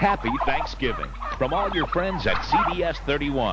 Happy Thanksgiving from all your friends at CBS 31.